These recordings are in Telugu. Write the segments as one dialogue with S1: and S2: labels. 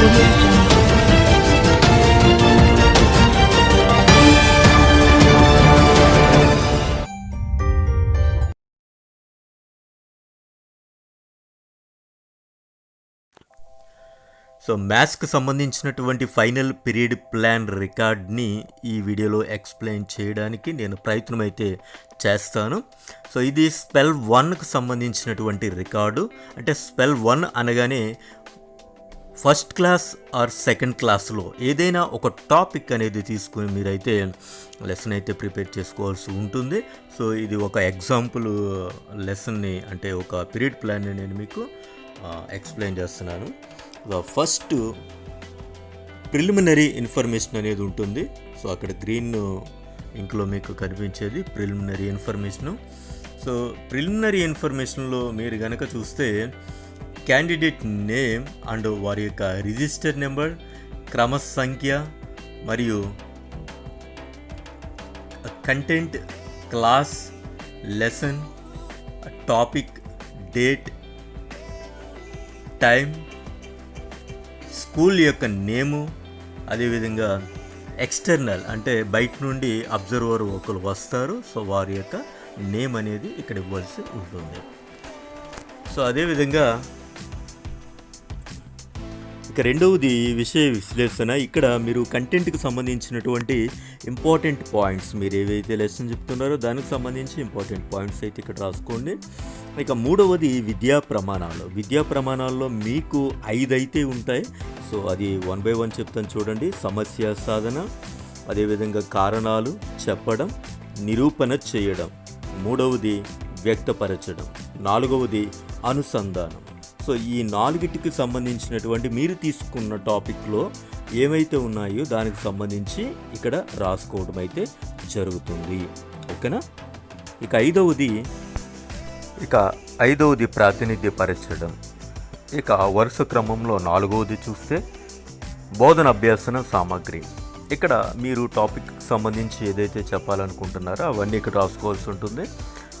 S1: సో మ్యాథ్స్కి సంబంధించినటువంటి ఫైనల్ పీరియడ్ ప్లాన్ రికార్డ్ని ఈ వీడియోలో ఎక్స్ప్లెయిన్ చేయడానికి నేను ప్రయత్నం అయితే చేస్తాను. సో ఇది స్పెల్ వన్కి సంబంధించినటువంటి రికార్డు. అంటే స్పెల్ వన్ అనగానే ఫస్ట్ క్లాస్ ఆర్ సెకండ్ క్లాస్లో ఏదైనా ఒక టాపిక్ అనేది తీసుకుని మీరైతే లెసన్ అయితే ప్రిపేర్ చేసుకోవాల్సి ఉంటుంది. సో ఇది ఒక ఎగ్జాంపుల్ లెసన్ని అంటే ఒక పీరియడ్ ప్లాన్ని నేను మీకు ఎక్స్ప్లెయిన్ చేస్తున్నాను. ఫస్ట్ ప్రిలిమినరీ ఇన్ఫర్మేషన్ అనేది ఉంటుంది. సో అక్కడ గ్రీన్ ఇంట్లో మీకు కనిపించేది ప్రిలిమినరీ ఇన్ఫర్మేషను. సో ప్రిలిమినరీ ఇన్ఫర్మేషన్లో మీరు కనుక చూస్తే క్యాండిడేట్ నేమ్ అండ్ వారి యొక్క రిజిస్టర్ నెంబర్ క్రమ సంఖ్య మరియు content class lesson topic date time school యొక్క నేము అదేవిధంగా ఎక్స్టర్నల్ అంటే బయట నుండి అబ్జర్వర్ ఒకరు వస్తారు. సో వారి యొక్క నేమ్ అనేది ఇక్కడ ఇవ్వాల్సి ఉంటుంది. సో అదేవిధంగా ఇక రెండవది విషయ విశ్లేషణ. ఇక్కడ మీరు కంటెంట్కి సంబంధించినటువంటి ఇంపార్టెంట్ పాయింట్స్ మీరు ఏవైతే లెసన్ చెప్తున్నారో దానికి సంబంధించి ఇంపార్టెంట్ పాయింట్స్ అయితే ఇక్కడ రాసుకోండి. ఇక మూడవది విద్యా ప్రమాణాలు. విద్యా ప్రమాణాల్లో మీకు ఐదు అయితే ఉంటాయి. సో అది వన్ బై వన్ చెప్తాను చూడండి. సమస్య సాధన అదేవిధంగా కారణాలు చెప్పడం నిరూపణ చేయడం. మూడవది వ్యక్తపరచడం. నాలుగవది అనుసంధానం. సో ఈ నాలుగిటికి సంబంధించినటువంటి మీరు తీసుకున్న టాపిక్లో ఏమైతే ఉన్నాయో దానికి సంబంధించి ఇక్కడ రాసుకోవడం అయితే జరుగుతుంది. ఓకేనా? ఇక ఐదవది ఇక ఐదవది ప్రాతినిధ్యపరచడం. ఇక వరుస క్రమంలో నాలుగవది చూస్తే బోధన అభ్యాసన సామాగ్రి. ఇక్కడ మీరు టాపిక్ సంబంధించి ఏదైతే చెప్పాలనుకుంటున్నారో అవన్నీ ఇక్కడ రాసుకోవాల్సి ఉంటుంది.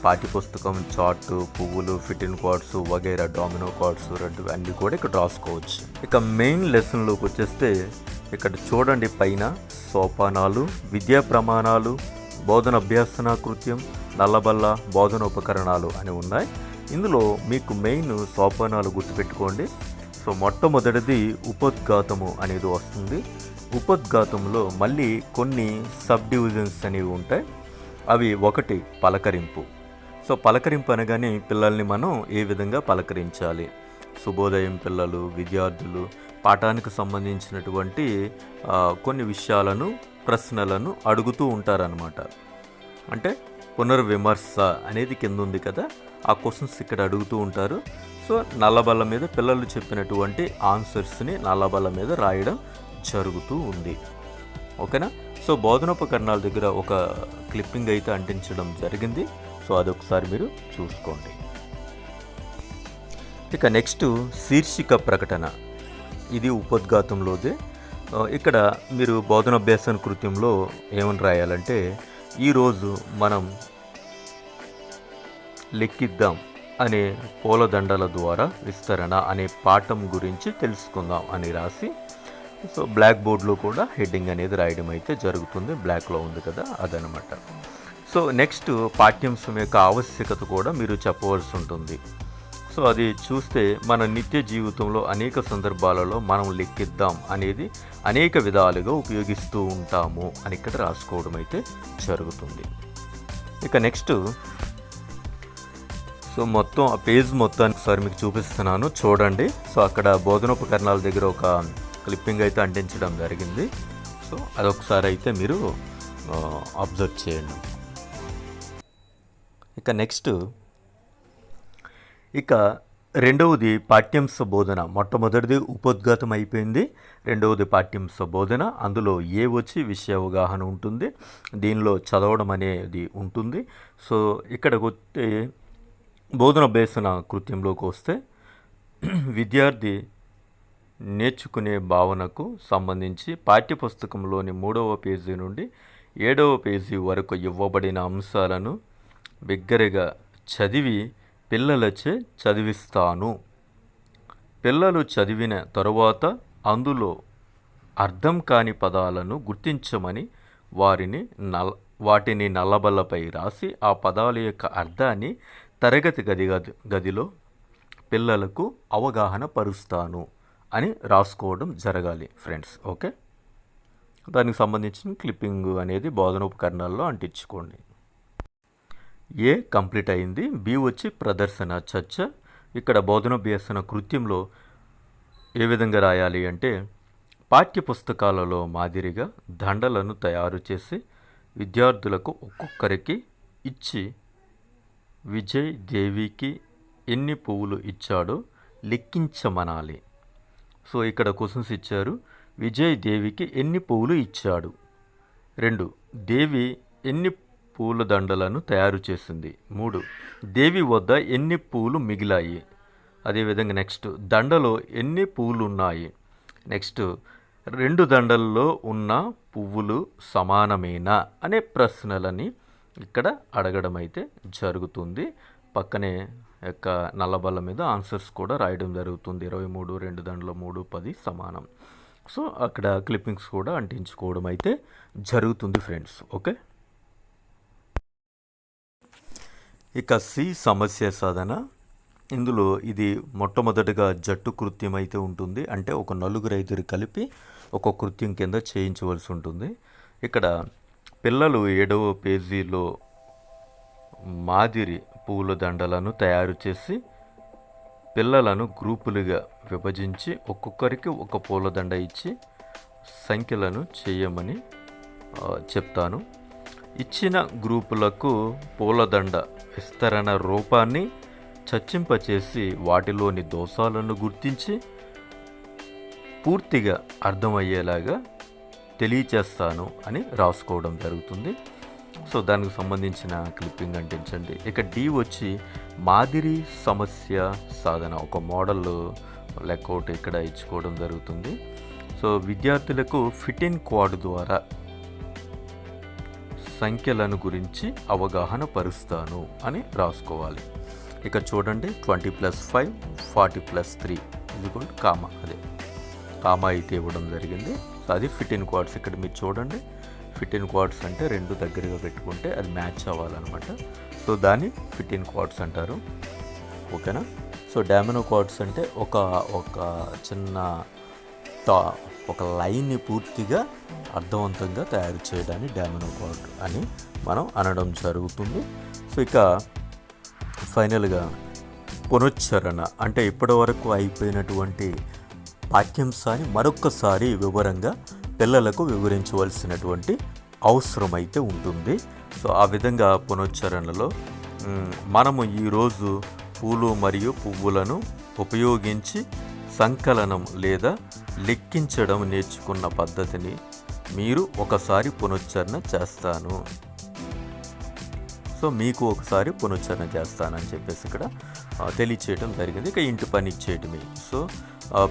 S1: పాఠ్యపుస్తకం చార్టు పువ్వులు ఫిటిన్ కార్డ్స్ వగైరా డామినో కార్డ్స్ రెండు అన్నీ కూడా ఇక్కడ రాసుకోవచ్చు. ఇక మెయిన్ లెసన్లోకి వచ్చేస్తే ఇక్కడ చూడండి పైన సోపానాలు విద్యా ప్రమాణాలు బోధన అభ్యాసన కృత్యం నల్లబల్ల బోధన ఉపకరణాలు అని ఉన్నాయి. ఇందులో మీకు మెయిన్ సోపానాలు గుర్తుపెట్టుకోండి. సో మొట్టమొదటిది ఉపద్ఘాతము అనేది వస్తుంది. ఉపద్ఘాతంలో మళ్ళీ కొన్ని సబ్ డివిజన్స్ అనేవి ఉంటాయి. అవి ఒకటి పలకరింపు. సో పలకరింపు అనగానే పిల్లల్ని మనం ఏ విధంగా పలకరించాలి? శుభోదయం పిల్లలు విద్యార్థులు పాఠానికి సంబంధించినటువంటి కొన్ని విషయాలను ప్రశ్నలను అడుగుతూ ఉంటారనమాట అంటే పునర్విమర్శ అనేది కింద ఉంది కదా? ఆ క్వశ్చన్స్ ఇక్కడ అడుగుతూ ఉంటారు. సో నల్లబల్ల మీద పిల్లలు చెప్పినటువంటి ఆన్సర్స్ని నల్లబల్ల మీద రాయడం జరుగుతూ ఉంది. ఓకేనా? సో బోధనోపకరణాల దగ్గర ఒక క్లిప్పింగ్ అయితే అంటించడం జరిగింది. సో అదొకసారి మీరు చూసుకోండి. ఇక నెక్స్ట్ శీర్షిక ప్రకటన. ఇది ఉపోద్ఘాతంలోదే. ఇక్కడ మీరు బోధనాభ్యాసన కృత్యంలో ఏమని రాయాలంటే ఈరోజు మనం లెక్కిద్దాం అనే పూలదండల ద్వారా విస్తరణ అనే పాఠం గురించి తెలుసుకుందాం అని రాసి సో బ్లాక్ బోర్డ్లో కూడా హెడ్డింగ్ అనేది రాయడం అయితే జరుగుతుంది. బ్లాక్లో ఉంది కదా అదనమాట. సో నెక్స్ట్ పాఠ్యాంశం యొక్క ఆవశ్యకత కూడా మీరు చెప్పవలసి ఉంటుంది. సో అది చూస్తే మన నిత్య జీవితంలో అనేక సందర్భాలలో మనం లెక్కిద్దాం అనేది అనేక విధాలుగా ఉపయోగిస్తూ ఉంటాము అని ఇక్కడ రాసుకోవడం అయితే జరుగుతుంది. ఇక నెక్స్ట్ సో మొత్తం ఆ పేజ్ మొత్తానికి ఒకసారి మీకు చూపిస్తున్నాను చూడండి. సో అక్కడ బోధనోపకరణాల దగ్గర ఒక క్లిప్పింగ్ అయితే అంటించడం జరిగింది. సో అదొకసారి అయితే మీరు అబ్జర్వ్ చేయండి. ఇక నెక్స్ట్ ఇక రెండవది పాఠ్యాంశ బోధన. మొట్టమొదటిది ఉపోద్ఘాతం అయిపోయింది. రెండవది పాఠ్యాంశ బోధన. అందులో ఏ వచ్చి విషయ అవగాహన ఉంటుంది దీనిలో చదవడం అనేది ఉంటుంది. సో ఇక్కడ వస్తే బోధన బేసన కృత్యంలోకి వస్తే విద్యార్థి నేర్చుకునే భావనకు సంబంధించి పాఠ్యపుస్తకంలోని మూడవ పేజీ నుండి ఏడవ పేజీ వరకు ఇవ్వబడిన అంశాలను బిగ్గరగా చదివి పిల్లలచే చదివిస్తాను. పిల్లలు చదివిన తరువాత అందులో అర్థం కాని పదాలను గుర్తించమని వారిని నల్ వాటిని నల్లబల్లపై రాసి ఆ పదాల యొక్క అర్థాన్ని తరగతి గది గది గదిలో పిల్లలకు అవగాహన పరుస్తాను అని రాసుకోవడం జరగాలి ఫ్రెండ్స్ ఓకే? దానికి సంబంధించిన క్లిప్పింగ్ అనేది బోధన ఉపకరణాల్లో అంటించుకోండి. ఏ కంప్లీట్ అయింది. బి వచ్చి ప్రదర్శన చర్చ. ఇక్కడ బోధనోభ్యసన కృత్యంలో ఏ విధంగా రాయాలి అంటే పాఠ్యపుస్తకాలలో మాదిరిగా దండలను తయారు చేసి విద్యార్థులకు ఒక్కొక్కరికి ఇచ్చి విజయ్ దేవికి ఎన్ని పువ్వులు ఇచ్చాడో లెక్కించమనాలి. సో ఇక్కడ క్వశ్చన్స్ ఇచ్చారు. విజయ్ దేవికి ఎన్ని పువ్వులు ఇచ్చాడు? రెండు. దేవి ఎన్ని పూల దండలను తయారు చేసింది. మూడు దేవి వద్ద ఎన్ని పూలు మిగిలాయి? అదేవిధంగా నెక్స్ట్ దండలో ఎన్ని పూలు ఉన్నాయి నెక్స్ట్ రెండు దండల్లో ఉన్న పువ్వులు సమానమేనా? అనే ప్రశ్నలని ఇక్కడ అడగడం అయితే జరుగుతుంది. పక్కనే యొక్క నల్లబల్ల మీద ఆన్సర్స్ కూడా రాయడం జరుగుతుంది. ఇరవై మూడు రెండు దండల మూడు పది సమానం. సో అక్కడ క్లిప్పింగ్స్ కూడా అంటించుకోవడం అయితే జరుగుతుంది ఫ్రెండ్స్. ఓకే? ఇక సి సమస్య సాధన. ఇందులో ఇది మొట్టమొదటిగా జట్టు కృత్యం అయితే ఉంటుంది. అంటే ఒక నలుగురు ఐదుగురు కలిపి ఒక కృత్యం కింద చేయించవలసి ఉంటుంది. ఇక్కడ పిల్లలు ఏడవ పేజీలో మాదిరి పూల దండలను తయారు చేసి పిల్లలను గ్రూపులుగా విభజించి ఒక్కొక్కరికి ఒక పూలదండ ఇచ్చి సంఖ్యలను చేయమని చెప్తాను. ఇచ్చిన గ్రూపులకు పూలదండ విస్తరణ రూపాన్ని చర్చింపచేసి వాటిలోని దోషాలను గుర్తించి పూర్తిగా అర్థమయ్యేలాగా తెలియచేస్తాను అని రాసుకోవడం జరుగుతుంది. సో దానికి సంబంధించిన క్లిప్పింగ్ అంటించండి. ఇక డి వచ్చి మాదిరి సమస్య సాధన ఒక మోడల్ లెక్కౌట్ ఇక్కడ ఇచ్చుకోవడం జరుగుతుంది. సో విద్యార్థులకు ఫిట్ ఇన్ క్వాడ్ ద్వారా సంఖ్యలను గురించి అవగాహన పరుస్తాను అని రాసుకోవాలి. ఇక చూడండి twenty plus five forty plus three. ఇది కూడా కామా అదే. కామా అయితే ఇవ్వడం జరిగింది. సో అది ఫిట్ ఇన్ ఇక్కడ మీరు చూడండి ఫిట్ ఇన్ అంటే రెండు దగ్గరగా పెట్టుకుంటే అది మ్యాచ్ అవ్వాలన్నమాట. సో దాన్ని ఫిట్ ఇన్ అంటారు. ఓకేనా? సో డామినో క్వార్డ్స్ అంటే ఒక ఒక చిన్న టా ఒక లైన్ని పూర్తిగా అర్థవంతంగా తయారు చేయడాన్ని డామినో క్వాడ్ అని మనం అనడం జరుగుతుంది. సో ఇక ఫైనల్గా పునశ్చరణ అంటే ఇప్పటివరకు అయిపోయినటువంటి పాఠ్యాంశాన్ని మరొక్కసారి వివరంగా పిల్లలకు వివరించవలసినటువంటి అవసరం అయితే ఉంటుంది. సో ఆ విధంగా పునశ్చరణలో మనము ఈరోజు పూలు మరియు పువ్వులను ఉపయోగించి సంకలనం లేదా లెక్కించడం నేర్చుకున్న పద్ధతిని మీరు ఒకసారి పునశ్చరణ చేస్తాను. సో మీకు ఒకసారి పునశ్చరణ చేస్తానని చెప్పేసి ఇక్కడ తెలియచేయడం జరిగింది. ఇక ఇంటి పని చేయటమే సో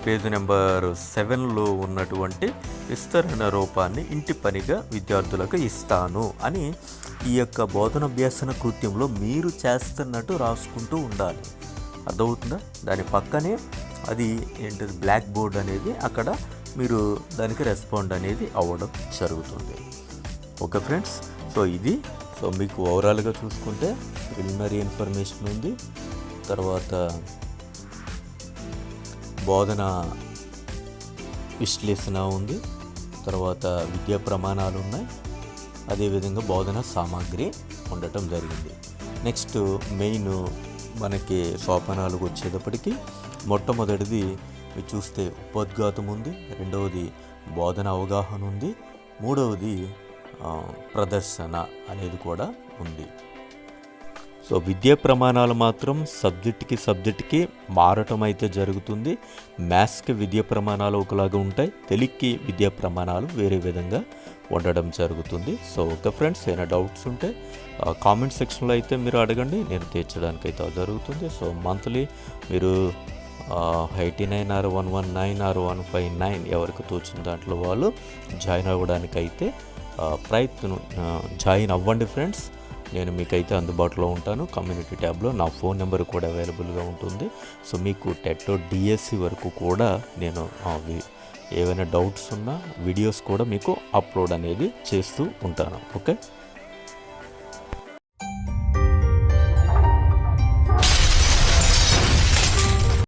S1: పేజ్ నెంబర్ సెవెన్లో ఉన్నటువంటి విస్తరణ రూపాన్ని ఇంటి పనిగా విద్యార్థులకు ఇస్తాను అని ఈ యొక్క బోధనాభ్యాసన కృత్యంలో మీరు చేస్తున్నట్టు రాసుకుంటూ ఉండాలి. అర్థమవుతుందా? దాని పక్కనే అది ఏంటిది బ్లాక్ బోర్డ్ అనేది అక్కడ మీరు దానికి రెస్పాండ్ అనేది అవ్వడం జరుగుతుంది. Okay friends? సో ఇది సో మీకు ఓవరాల్గా చూసుకుంటే ప్రిలిమినరీ ఇన్ఫర్మేషన్ ఉంది. తర్వాత బోధన విశ్లేషణ ఉంది. తర్వాత విద్యా ప్రమాణాలు ఉన్నాయి. అదేవిధంగా బోధన సామాగ్రి ఉండటం జరిగింది. నెక్స్ట్ మెయిన్ మనకి సోపానాలకు వచ్చేటప్పటికి మొట్టమొదటిది మీరు చూస్తే ఉపోద్ఘాతం ఉంది రెండవది బోధన అవగాహన ఉంది మూడవది ప్రదర్శన అనేది కూడా ఉంది. సో విద్యా ప్రమాణాలు మాత్రం సబ్జెక్ట్కి సబ్జెక్ట్కి మారటం అయితే జరుగుతుంది. మ్యాథ్స్కి విద్యా ప్రమాణాలు ఒకలాగా ఉంటాయి తెలుగుకి విద్యా ప్రమాణాలు వేరే విధంగా ఉండడం జరుగుతుంది. సో ఓకే ఫ్రెండ్స్ ఏమైనా డౌట్స్ ఉంటే కామెంట్ సెక్షన్లో అయితే మీరు అడగండి. నేను తీర్చడానికి అయితే జరుగుతుంది. సో మంత్లీ మీరు eighty nine or one one nine or one five nine ఎవరికి తోచిన దాంట్లో వాళ్ళు జాయిన్ అవ్వడానికైతే ప్రయత్నం జాయిన్ అవ్వండి ఫ్రెండ్స్. నేను మీకైతే అందుబాటులో ఉంటాను. కమ్యూనిటీ ట్యాబ్లో నా ఫోన్ నెంబర్ కూడా అవైలబుల్గా ఉంటుంది. సో మీకు టెట్ డిఎస్సి వరకు కూడా నేను ఏవైనా డౌట్స్ ఉన్నా వీడియోస్ కూడా మీకు అప్లోడ్ అనేది చేస్తూ ఉంటాను. ఓకే?